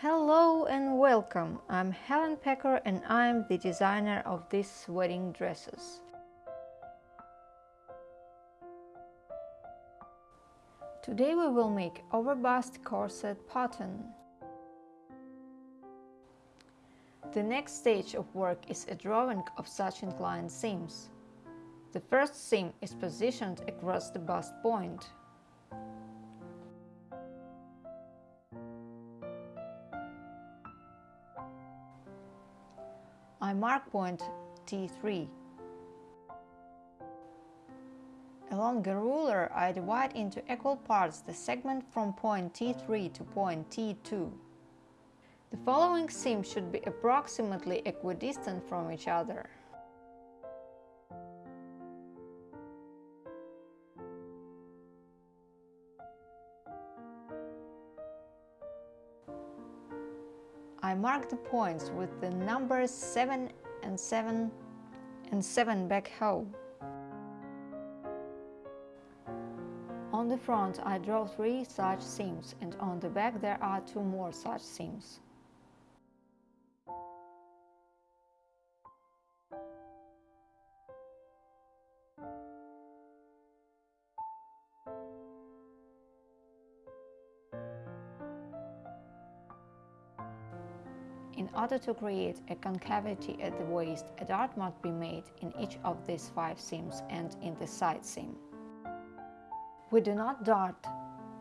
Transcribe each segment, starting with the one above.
Hello and welcome! I'm Helen Pecker and I'm the designer of these wedding dresses. Today we will make overbust corset pattern. The next stage of work is a drawing of such inclined seams. The first seam is positioned across the bust point. I mark point T3. Along the ruler, I divide into equal parts the segment from point T3 to point T2. The following seams should be approximately equidistant from each other. I mark the points with the numbers 7 and 7 and 7 backhoe. On the front I draw three such seams and on the back there are two more such seams. In order to create a concavity at the waist, a dart must be made in each of these five seams and in the side seam. We do not dart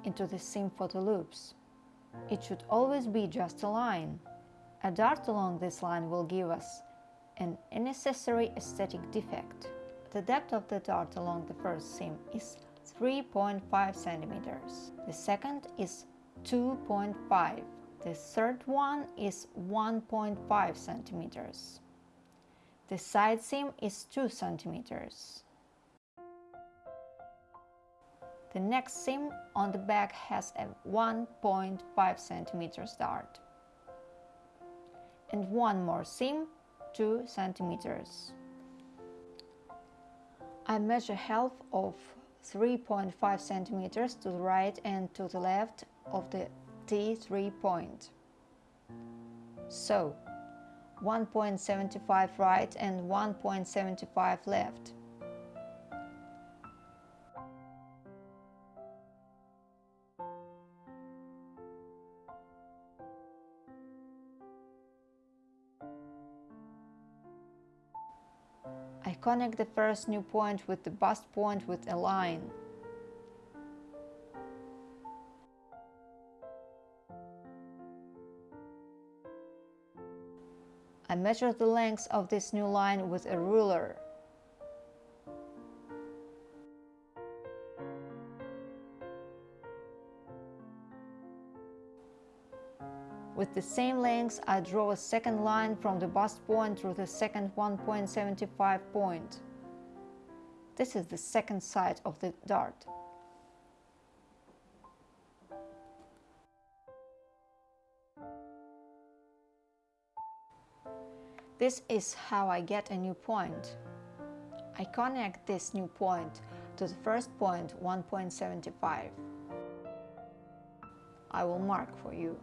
into the seam for the loops. It should always be just a line. A dart along this line will give us an unnecessary aesthetic defect. The depth of the dart along the first seam is 3.5 centimeters. The second is 2.5 the third one is 1.5 centimeters. The side seam is 2 centimeters. The next seam on the back has a 1.5 centimeters dart. And one more seam, 2 centimeters. I measure half of 3.5 centimeters to the right and to the left of the T3 point. So, 1.75 right and 1.75 left. I connect the first new point with the bust point with a line. I measure the length of this new line with a ruler. With the same length, I draw a second line from the bust point through the second 1.75 point. This is the second side of the dart. This is how I get a new point. I connect this new point to the first point 1.75. I will mark for you.